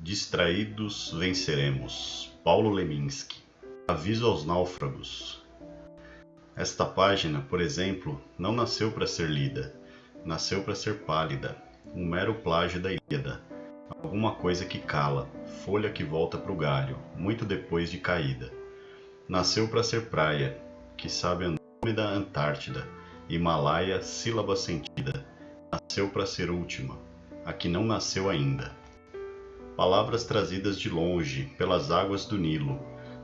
Distraídos venceremos. Paulo Leminski. Aviso aos náufragos. Esta página, por exemplo, não nasceu para ser lida, nasceu para ser pálida, um mero plágio da Ilíada, alguma coisa que cala, folha que volta para o galho, muito depois de caída. Nasceu para ser praia, que sabe Andrômeda Antártida, Himalaia, sílaba sentida. Nasceu para ser última, a que não nasceu ainda. Palavras trazidas de longe, pelas águas do Nilo.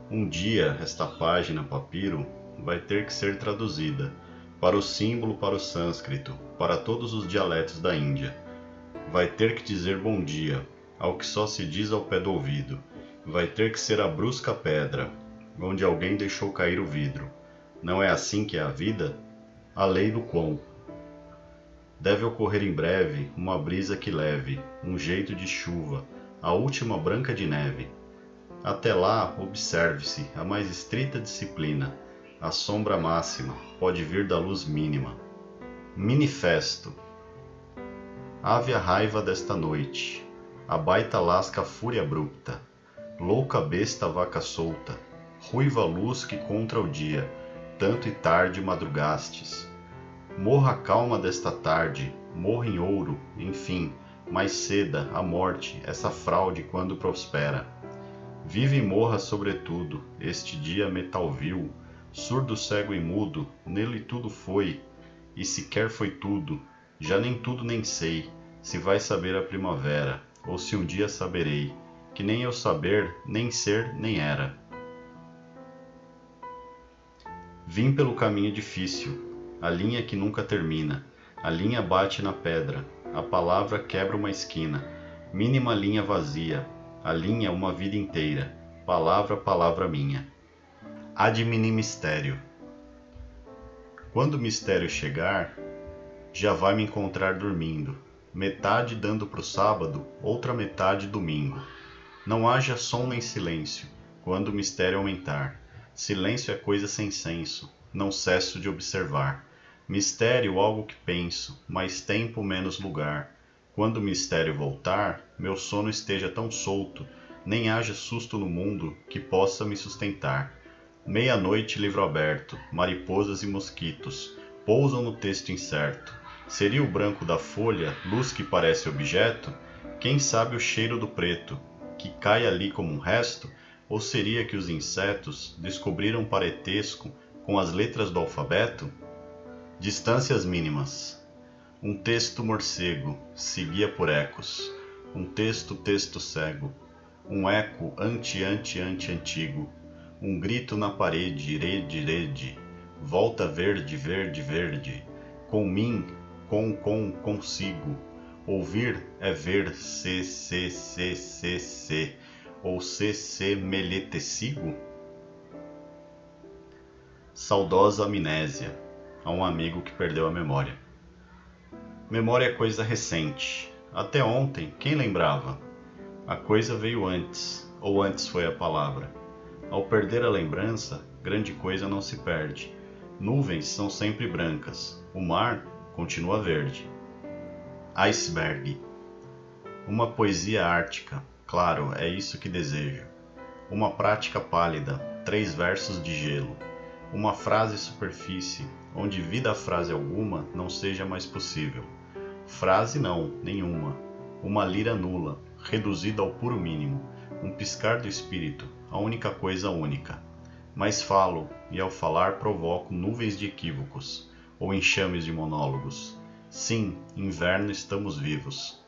Um dia, esta página, papiro, vai ter que ser traduzida para o símbolo, para o sânscrito, para todos os dialetos da Índia. Vai ter que dizer bom dia, ao que só se diz ao pé do ouvido. Vai ter que ser a brusca pedra, onde alguém deixou cair o vidro. Não é assim que é a vida? A lei do quão. Deve ocorrer em breve uma brisa que leve, um jeito de chuva, a última branca de neve. Até lá, observe-se a mais estrita disciplina. A sombra máxima pode vir da luz mínima. Manifesto. Ave a raiva desta noite, a baita lasca a fúria abrupta, louca besta vaca solta, ruiva luz que contra o dia, tanto e tarde madrugastes. Morra a calma desta tarde, morra em ouro, enfim, mais ceda a morte, essa fraude quando prospera. Vive e morra sobretudo, este dia metal vil, surdo, cego e mudo, nele tudo foi, e sequer foi tudo, já nem tudo nem sei, se vai saber a primavera, ou se um dia saberei, que nem eu saber, nem ser, nem era. Vim pelo caminho difícil, a linha que nunca termina. A linha bate na pedra, a palavra quebra uma esquina. Mínima linha vazia, a linha uma vida inteira. Palavra, palavra minha. Ad mistério. Quando o mistério chegar, já vai me encontrar dormindo, metade dando pro sábado, outra metade domingo. Não haja som nem silêncio, quando o mistério aumentar. Silêncio é coisa sem senso, não cesso de observar. Mistério algo que penso, mais tempo menos lugar. Quando o mistério voltar, meu sono esteja tão solto, nem haja susto no mundo que possa me sustentar. Meia-noite livro aberto, mariposas e mosquitos pousam no texto incerto. Seria o branco da folha luz que parece objeto? Quem sabe o cheiro do preto, que cai ali como um resto? Ou seria que os insetos descobriram parentesco com as letras do alfabeto? Distâncias mínimas. Um texto morcego seguia por ecos. Um texto texto cego. Um eco ante ante ante antigo. Um grito na parede, rede rede. Volta verde verde verde. Com mim, com com consigo. Ouvir é ver se se se se se ou se se melhetecigo. Saudosa amnésia a um amigo que perdeu a memória. Memória é coisa recente. Até ontem, quem lembrava? A coisa veio antes, ou antes foi a palavra. Ao perder a lembrança, grande coisa não se perde. Nuvens são sempre brancas, o mar continua verde. Iceberg. Uma poesia ártica, claro, é isso que desejo. Uma prática pálida, três versos de gelo. Uma frase superfície, onde vida frase alguma não seja mais possível. Frase não, nenhuma. Uma lira nula, reduzida ao puro mínimo, um piscar do espírito, a única coisa única. Mas falo, e ao falar provoco nuvens de equívocos, ou enxames de monólogos. Sim, inverno estamos vivos.